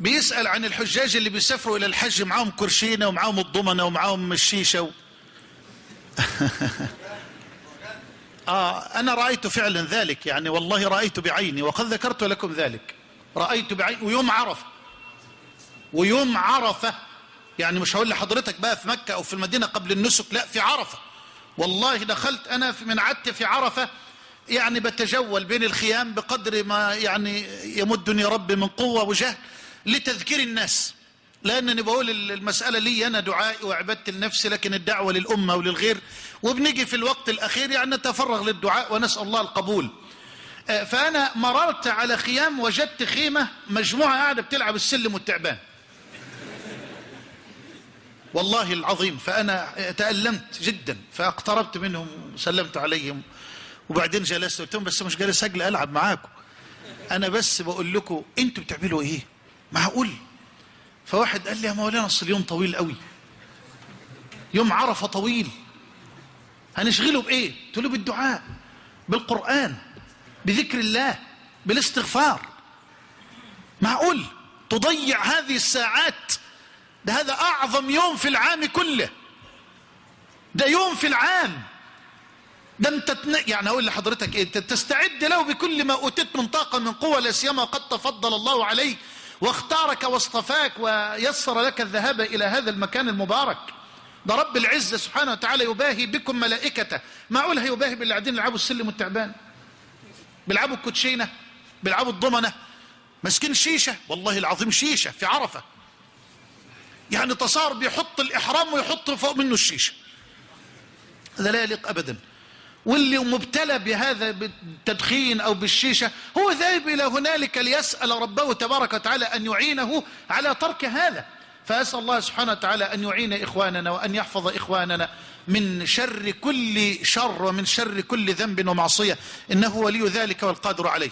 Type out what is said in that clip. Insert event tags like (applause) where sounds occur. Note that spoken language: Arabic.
بيسأل عن الحجاج اللي بيسافروا إلى الحج معاهم كرشينة ومعاهم الضمنة ومعاهم الشيشة و... (laughs) آه أنا رأيت فعلا ذلك يعني والله رأيت بعيني وقد ذكرت لكم ذلك. رأيت بعيني ويوم عرفة. ويوم عرفة يعني مش هقول لحضرتك بقى في مكة أو في المدينة قبل النسك لا في عرفة. والله دخلت أنا من عدت في عرفة يعني بتجول بين الخيام بقدر ما يعني يمدني ربي من قوة وجهد لتذكير الناس. لأنني بقول المسألة لي أنا دعائي وعبدت لنفسي لكن الدعوة للأمة وللغير. وبنيجي في الوقت الأخير يعني نتفرغ للدعاء ونسأل الله القبول. فأنا مررت على خيام وجدت خيمة مجموعة قاعدة بتلعب السلم والتعبان. والله العظيم فأنا تألمت جدا فاقتربت منهم وسلمت عليهم. وبعدين جلست قلت لهم بس مش جالس أجل ألعب معاكم. أنا بس بقول لكم أنتوا بتعملوا إيه؟ معقول؟ فواحد قال لي يا مولانا أصل اليوم طويل قوي. يوم عرفة طويل. هنشغله بإيه؟ قلت له بالدعاء بالقرآن بذكر الله بالاستغفار. معقول؟ تضيع هذه الساعات. ده هذا أعظم يوم في العام كله. ده يوم في العام. ده انت. يعني أقول لحضرتك إيه؟ تستعد له بكل ما أوتيت من طاقة من قوة لا سيما قد تفضل الله عليك واختارك واصطفاك ويسر لك الذهاب إلى هذا المكان المبارك. ده رب العزة سبحانه وتعالى يباهي بكم ملائكته. معقول هيباهي باللي قاعدين يلعبوا السلم والتعبان؟ بيلعبوا الكوتشينة بيلعبوا الضمنة. ماسكين شيشة. والله العظيم شيشة في عرفة. يعني تصار بيحط الإحرام ويحط فوق منه الشيشة. هذا لا يليق ابدا. واللي مبتلى بهذا بالتدخين أو بالشيشة هو ذاهب إلى هنالك ليسأل ربه تبارك وتعالى أن يعينه على ترك هذا. فأسأل الله سبحانه وتعالى أن يعين إخواننا وأن يحفظ إخواننا من شر كل شر ومن شر كل ذنب ومعصية. إنه ولي ذلك والقادر عليه.